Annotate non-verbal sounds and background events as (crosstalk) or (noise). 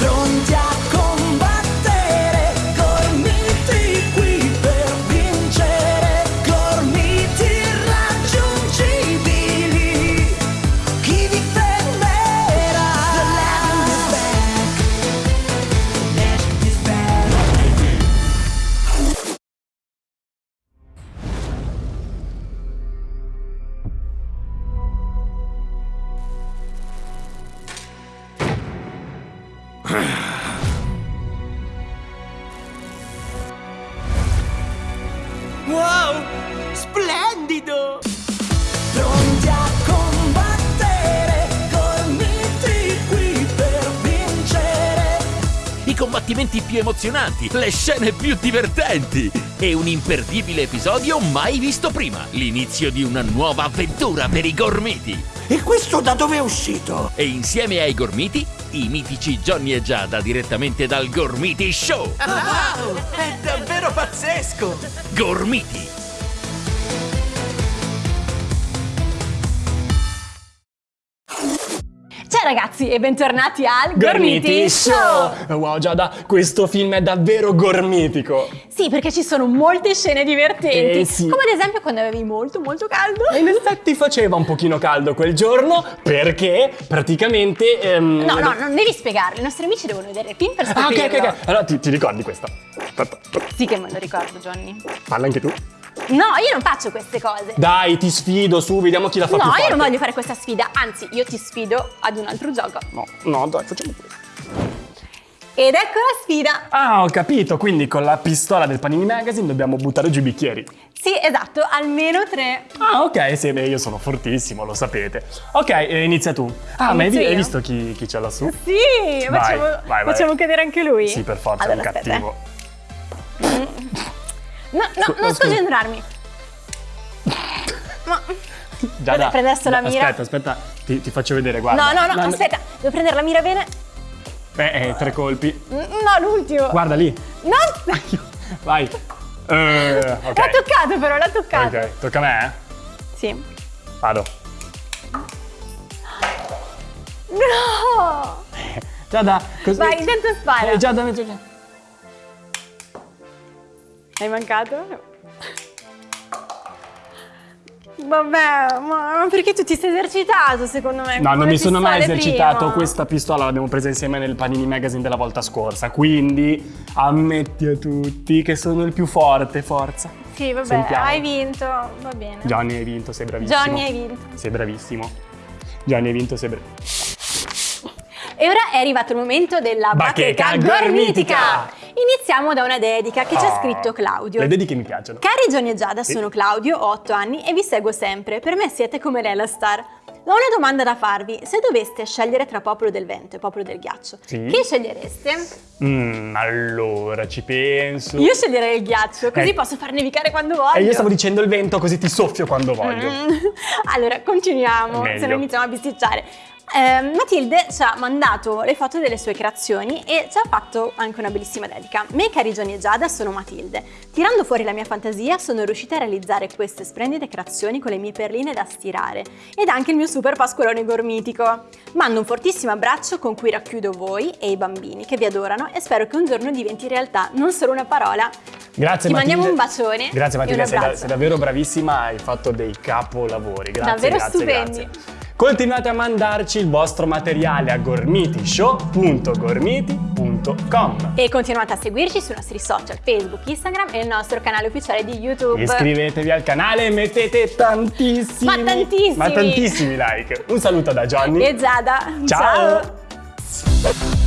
Pronti Wow! Splendido! Pronti a combattere, gormiti qui per vincere. I combattimenti più emozionanti, le scene più divertenti e un imperdibile episodio mai visto prima. L'inizio di una nuova avventura per i gormiti. E questo da dove è uscito? E insieme ai gormiti, i mitici Johnny e Giada direttamente dal Gormiti Show. Wow! È davvero pazzesco! Gormiti. Ciao ragazzi e bentornati al Gormiti Show! Wow Giada, questo film è davvero gormitico! Sì, perché ci sono molte scene divertenti, Eh, sì. come ad esempio quando avevi molto molto caldo. E in effetti faceva un pochino caldo quel giorno perché praticamente... ehm, No, no, non devi spiegarlo, i nostri amici devono vedere il film per Ah, ok, ok, ok. Allora ti, ti ricordi questa? Sì che me lo ricordo, Johnny. parla anche tu. No, io non faccio queste cose. Dai, ti sfido su, vediamo chi la fa No, più io forte. non voglio fare questa sfida, anzi, io ti sfido ad un altro gioco. No, no, dai, facciamo questo. Ed ecco la sfida. Ah, ho capito, quindi con la pistola del Panini Magazine dobbiamo buttare giù i bicchieri. Sì, esatto, almeno tre. Ah, ok, sì, beh, io sono fortissimo, lo sapete. Ok, eh, inizia tu. Ah, ma hai, hai io? visto chi, chi c'è lassù? Sì, Vai, facciamo, vai, vai. facciamo cadere anche lui. Sì, per forza, allora, è un aspetta, cattivo. No, no, Scu- non sconcentrarmi. (laughs) Ma... Giada, adesso la mira. Aspetta, aspetta, ti, ti faccio vedere, guarda. No, no, no, aspetta, devo prendere la mira bene. Beh, eh, tre colpi. No, l'ultimo. Guarda lì. No! (laughs) Vai. Eh, ok. L'ha toccato però, l'ha toccato. Ok, tocca a me, eh? Sì. Vado. No! (laughs) Giada, così. Vai, intanto spara. Eh, Giada, metto- Hai mancato? Vabbè, ma perché tu ti sei esercitato secondo me? No, non mi sono mai esercitato. prima. Questa pistola l'abbiamo presa insieme nel Panini Magazine della volta scorsa. Quindi ammetti a tutti che sono il più forte, forza. Sì, vabbè, Sentiamo. hai vinto, va bene. Johnny hai vinto, sei bravissimo. Johnny hai vinto. Sei bravissimo. Johnny hai vinto, sei bravissimo. E ora è arrivato il momento della Bacheca bacheca, gormitica. gormitica. Iniziamo da una dedica che ci ha Ah, scritto Claudio. Le dediche mi piacciono. Cari Johnny e Giada, sono Claudio, ho 8 anni e vi seguo sempre. Per me siete come lei la star. Ho una domanda da farvi. Se doveste scegliere tra Popolo del Vento e Popolo del Ghiaccio, Sì. chi scegliereste? Mm, allora, ci penso. Io sceglierei il ghiaccio, così Eh. posso far nevicare quando voglio. E io stavo dicendo il vento, così ti soffio quando voglio. Mm. (laughs) Allora, continuiamo, se no iniziamo a bisticciare. Eh, Matilde ci ha mandato le foto delle sue creazioni e ci ha fatto anche una bellissima dedica. Me, cari Gianni e Giada, sono Matilde. Tirando fuori la mia fantasia, sono riuscita a realizzare queste splendide creazioni con le mie perline da stirare ed anche il mio super pasqualone gormitico. Mando un fortissimo abbraccio con cui racchiudo voi e i bambini che vi adorano e spero che un giorno diventi realtà, non solo una parola. Grazie Ti Matilde. mandiamo un bacione Grazie Matilde, sei, da- sei davvero bravissima, hai fatto dei capolavori. Grazie, Davvero grazie, stupendi. grazie. Continuate a mandarci il vostro materiale a gormitishow.gormiti.com E continuate a seguirci sui nostri social, Facebook, Instagram e il nostro canale ufficiale di YouTube. Iscrivetevi al canale e mettete tantissimi Ma tantissimi. ma tantissimi like. Un saluto da Johnny. E Giada. Ciao. Ciao.